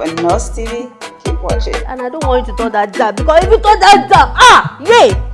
Live Nurse TV. Keep watching. And I don't want you to turn that down because if you turn that down, ah, yay!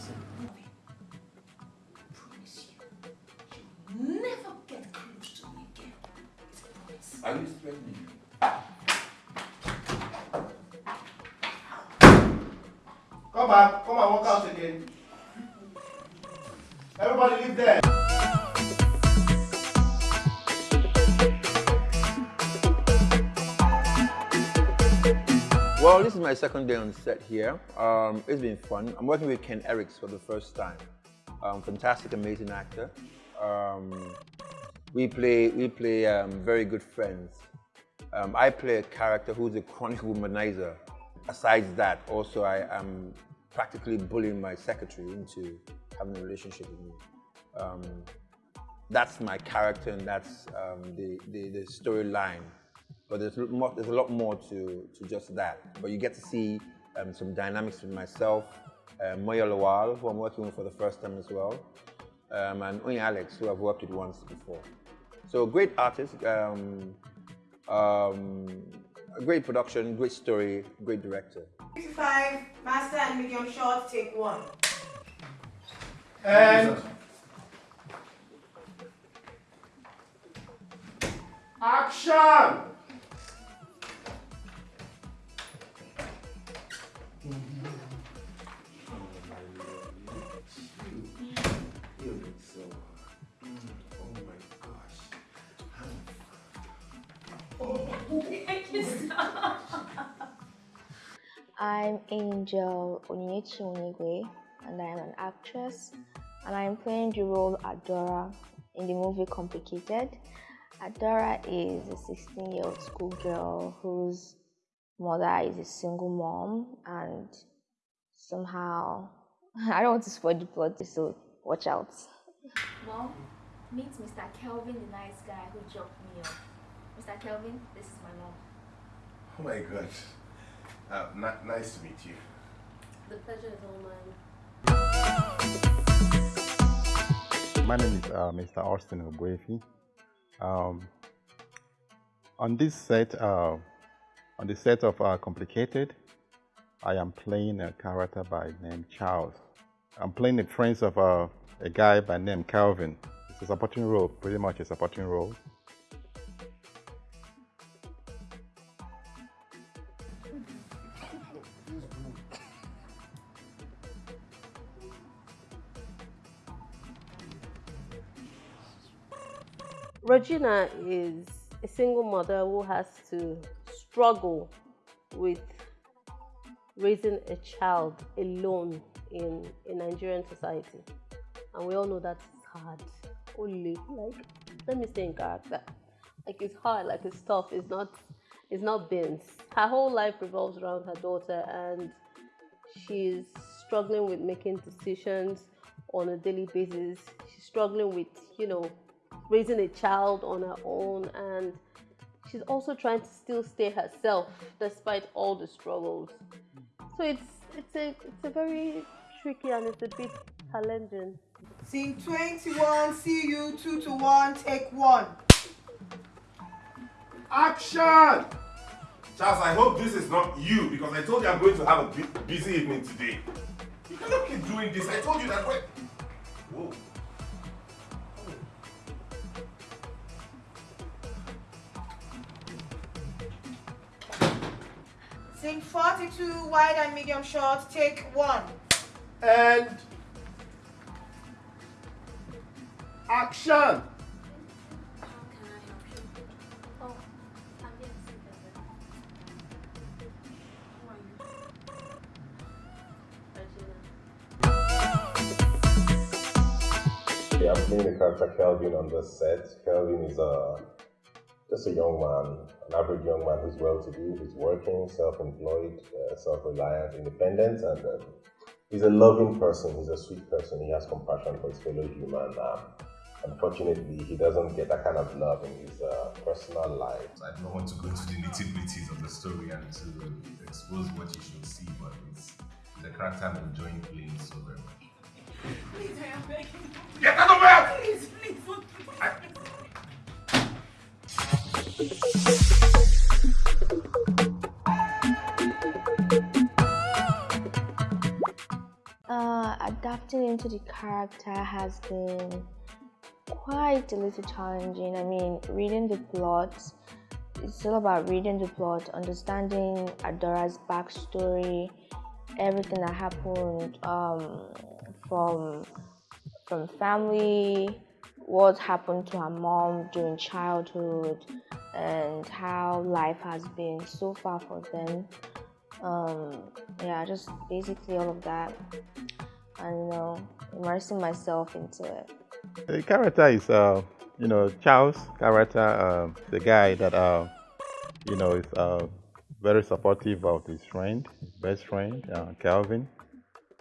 End of scene. promise you, you'll never get close to me again. It's a promise. Are you threatening me? Come back. Come and walk out again. Everybody leave there. Well, this is my second day on set here. Um, it's been fun. I'm working with Ken Erics for the first time. Um, fantastic, amazing actor. Um, we play, we play um, very good friends. Um, I play a character who's a chronic womanizer. Aside that, also I am practically bullying my secretary into having a relationship with me. Um, that's my character and that's the, the, the storyline. But there's a, lot more, there's a lot more to, to just that. But you get to see um, some dynamics with myself, uh, Moyo Lawal, who I'm working with for the first time as well, um, and Oyin Alex, who I've worked with once before. So great artist, um, um, a great production, great story, great director. 55, master and medium short, take one. And action! I'm Angel Onyinyechi Onigwe, and I am an actress, and I'm playing the role Adora in the movie Complicated. Adora is a 16 year old schoolgirl whose mother is a single mom, and somehow, I don't want to spoil the plot, so watch out. Mom, meet Mr. Kelvin, the nice guy who dropped me off. Mr. Kelvin, this is my mom. Oh my god. Uh, ni- nice to meet you. The pleasure is all mine. My name is uh, Mr. Austin Obuefi. Um, on this set, uh, on the set of uh, Complicated, I am playing a character by name Charles. I'm playing the friends of uh, a guy by name Calvin. It's a supporting role, pretty much a supporting role. Regina is a single mother who has to struggle with raising a child alone in a Nigerian society. And we all know that it's hard. Only like let me stay in character. Like it's hard, like it's tough, it's not it's not beans. Her whole life revolves around her daughter and she's struggling with making decisions on a daily basis. She's struggling with, you know, raising a child on her own and she's also trying to still stay herself despite all the struggles. So it's it's a it's a very tricky and it's a bit challenging. Scene 21, see you, 2 to 1, take one. Action! Charles, I hope this is not you because I told you I'm going to have a busy evening today. You cannot keep doing this. I told you that way. Whoa. Scene 42, wide and medium shot, take one. And action. How can I help you? Oh, I'm here to see Bebe. Who are. Yeah, I'm playing the character Kelvin on the set. Kelvin is a just a young man, an average young man who's well-to-do, who's working, self-employed, uh, self-reliant, independent, and um, he's a loving person. He's a sweet person. He has compassion for his fellow human. Um, unfortunately, he doesn't get that kind of love in his uh, personal life. I don't want to go into the nitty gritties of the story and to expose what you should see, but it's the character I'm enjoying playing so very much. Please, I am begging. Get out of here! Please, please, don't Uh, adapting into the character has been quite a little challenging. I mean, reading the plot, it's all about reading the plot, understanding Adora's backstory, everything that happened um, from from family, what happened to her mom during childhood, and how life has been so far for them. Um, yeah, just basically all of that, and you know, immersing myself into it. The character is, uh, you know, Charles' character, uh, the guy that, uh, you know, is uh, very supportive of his friend, best friend, uh, Calvin.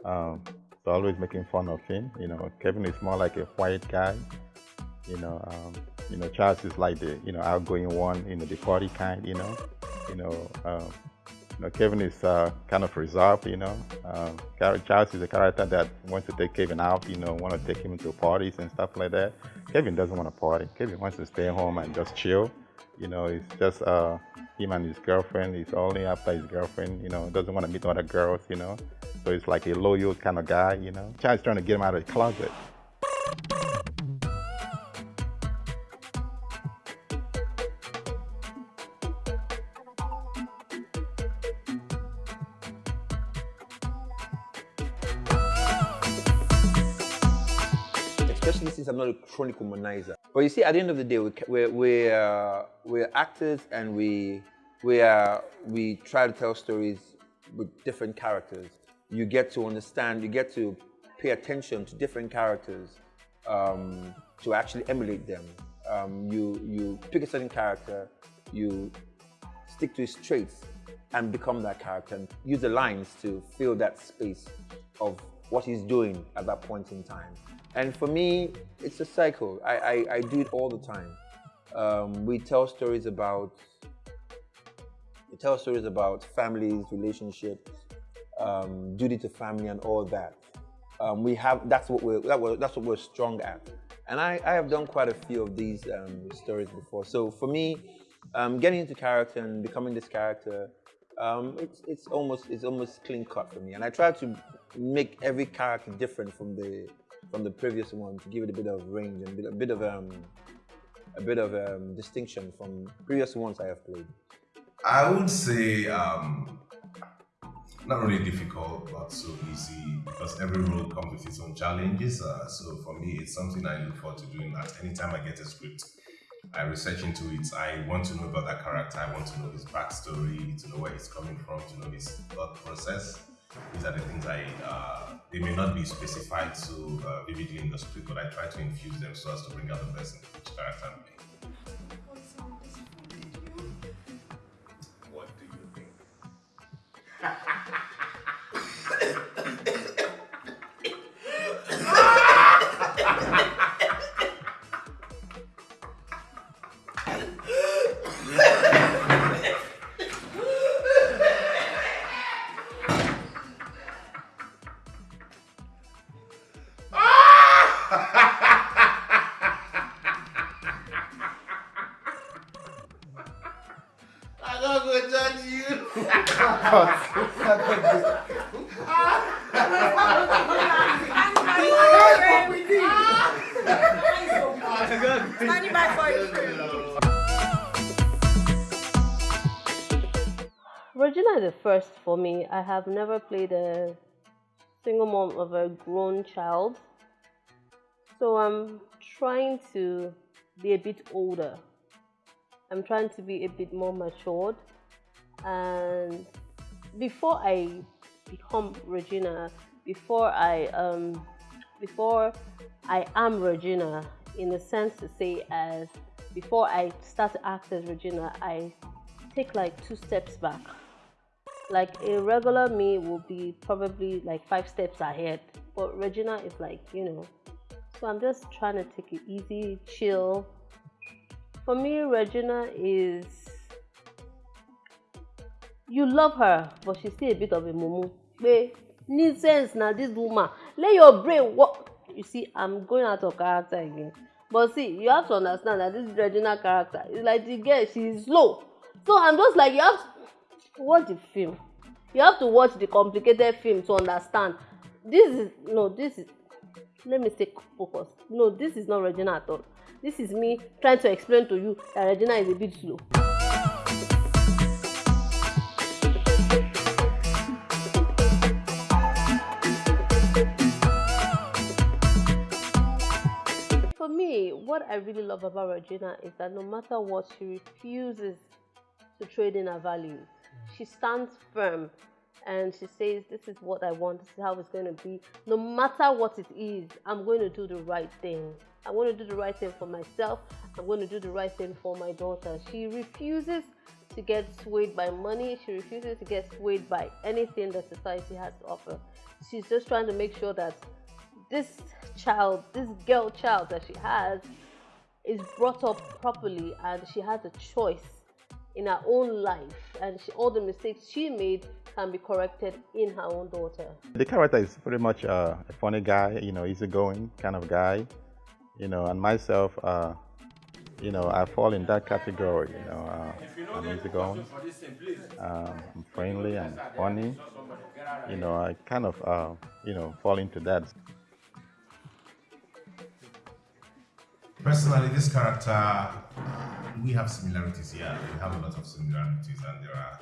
Um, so always making fun of him. You know, Kevin is more like a quiet guy. You know, um, you know, Charles is like the, you know, outgoing one, you know, the party kind. You know, you know, um, you know, Kevin is uh, kind of reserved, you know. Um, Charles is a character that wants to take Kevin out, you know, want to take him to parties and stuff like that. Kevin doesn't want to party. Kevin wants to stay home and just chill. You know, it's just uh, him and his girlfriend. He's only after his girlfriend, you know, doesn't want to meet other girls, you know. So he's like a loyal kind of guy, you know. Charles trying to get him out of the closet. Especially since I'm not a chronic womanizer. But you see, at the end of the day, we, we're, we're, uh, we're actors and we, we, uh, we try to tell stories with different characters. You get to understand, you get to pay attention to different characters um, to actually emulate them. Um, you, you pick a certain character, you stick to his traits and become that character and use the lines to fill that space of what he's doing at that point in time. And for me, it's a cycle. I, I, I do it all the time. Um, we tell stories about we tell stories about families, relationships, um, duty to family, and all that. Um, we have that's what we're that we're, that's what we're strong at. And I, I have done quite a few of these um, stories before. So for me, um, getting into character and becoming this character, um, it's it's almost it's almost clean cut for me. And I try to make every character different from the from the previous one to give it a bit of range and a bit, of um, a bit of um, distinction from previous ones I have played. I would say um, not really difficult, but so easy because every role comes with its own challenges. Uh, so for me, it's something I look forward to doing. That anytime I get a script, I research into it. I want to know about that character. I want to know his backstory, to know where he's coming from, to know his thought process. These are the things I. Uh, they may not be specified so uh, vividly in the script, but I try to infuse them so as to bring out the best in each character To judge you. Regina is first for me. I have never played a single mom of a grown child. So I'm trying to be a bit older. I'm trying to be a bit more matured. And before I become Regina, before I um before I am Regina, in a sense to say as before I start to act as Regina, I take like two steps back. Like a regular me will be probably like five steps ahead, but Regina is like, you know. So I'm just trying to take it easy, chill. For me, Regina is you love her, but she's still a bit of a mumu. Need sense now, this woman. Let your brain work. You see, I'm going out of character again. But see, you have to understand that this Regina character is like the girl, she's slow. So I'm just like, you have to watch the film. You have to watch the complicated film to understand. This is, no, this is, let me stay focused. No, this is not Regina at all. This is me trying to explain to you that Regina is a bit slow. Me, what I really love about Regina is that no matter what, she refuses to trade in her values. Mm. She stands firm and she says, This is what I want, this is how it's going to be. No matter what it is, I'm going to do the right thing. I'm going to do the right thing for myself. I'm going to do the right thing for my daughter. She refuses to get swayed by money. She refuses to get swayed by anything that society has to offer. She's just trying to make sure that this child, this girl child that she has, is brought up properly and she has a choice in her own life and she, all the mistakes she made can be corrected in her own daughter. The character is pretty much uh, a funny guy, you know, easygoing kind of guy, you know, and myself, uh, you know, I fall in that category, you know, uh, I'm easygoing, um, I'm friendly, I'm funny, you know, I kind of, uh, you know, fall into that. Personally, this character, we have similarities here. We have a lot of similarities, and there are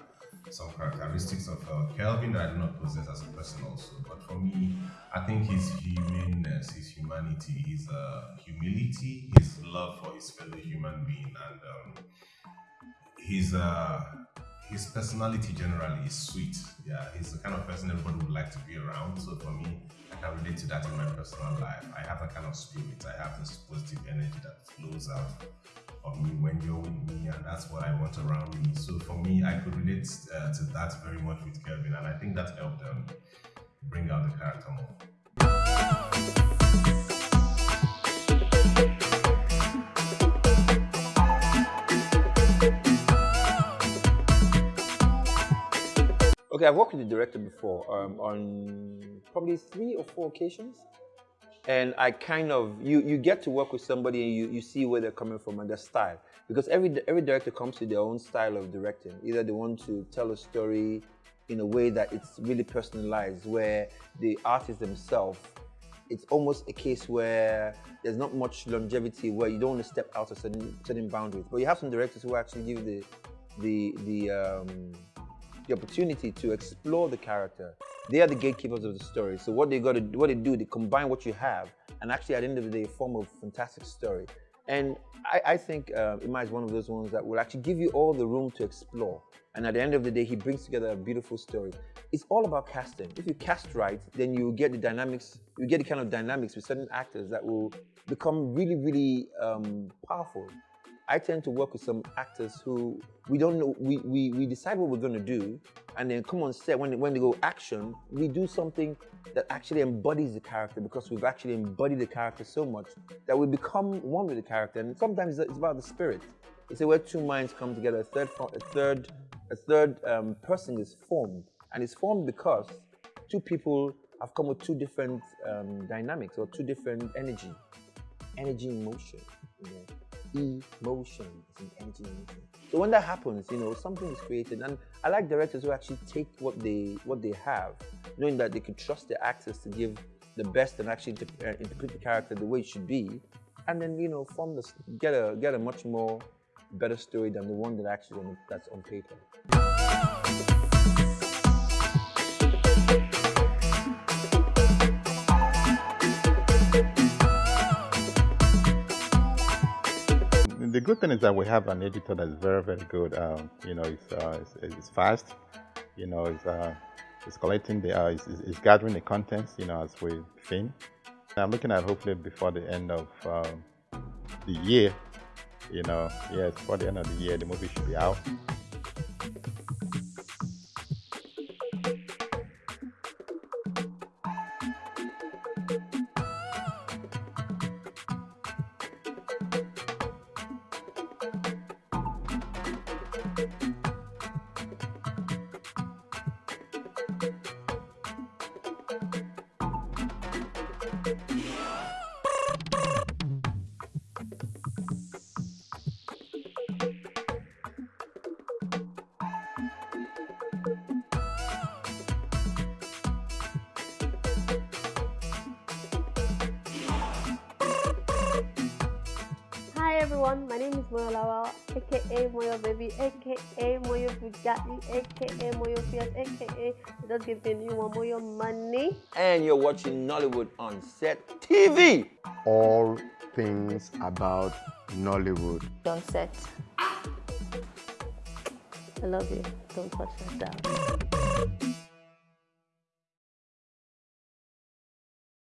some characteristics of uh, Kelvin that I do not possess as a person also. But for me, I think his humanness, his humanity, his uh, humility, his love for his fellow human being, and um, his uh, his personality generally is sweet. Yeah, he's the kind of person everybody would like to be around. So for me, I can relate to that in my personal life. I have a kind of spirit. I have this positive energy that flows out of me when you're with me, and that's what I want around me. So for me, I could relate uh, to that very much with Kelvin, and I think that helped um, bring out the character more. Okay, I've worked with the director before um, on probably three or four occasions. And I kind of, you, you get to work with somebody and you, you see where they're coming from and their style. Because every, every director comes with their own style of directing. Either they want to tell a story in a way that it's really personalized, where the artist themselves, it's almost a case where there's not much longevity, where you don't want to step out of certain, certain boundaries. But you have some directors who actually give the, the, the, um, the opportunity to explore the character. They are the gatekeepers of the story. So what they got to, what they do, they combine what you have, and actually at the end of the day, form a fantastic story. And I, I think uh, Ima is one of those ones that will actually give you all the room to explore. And at the end of the day, he brings together a beautiful story. It's all about casting. If you cast right, then you get the dynamics, you get the kind of dynamics with certain actors that will become really, really um, powerful. I tend to work with some actors who we don't know, we, we, we decide what we're going to do, and then come on set, when, when they go action, we do something that actually embodies the character because we've actually embodied the character so much that we become one with the character. And sometimes it's about the spirit. It's where two minds come together, a third, a third, a third um, person is formed. And it's formed because two people have come with two different um, dynamics or two different energy, energy emotion. You know an energy emotion. So when that happens, you know, something is created. And I like directors who actually take what they what they have, knowing that they could trust their actors to give the best and actually uh, interpret the character the way it should be, and then you know form this get a get a much more better story than the one that actually on, that's on paper. Good thing is that we have an editor that's very, very good. Um, you know, it's, uh, it's, it's, fast. You know, it's, uh, it's collecting the, uh, it's, it's, gathering the contents. You know, as we film. I'm looking at hopefully before the end of um, the year. You know, yes, before the end of the year, the movie should be out. Everyone, my name is Moyo Lawal, aka Moyo Baby, aka Moyo Bugatti, aka Moyo Fiat, aka Just Give Me New One Moyo Money. And you're watching Nollywood on Set TV. All things about Nollywood. On set. I love you. Don't touch that down.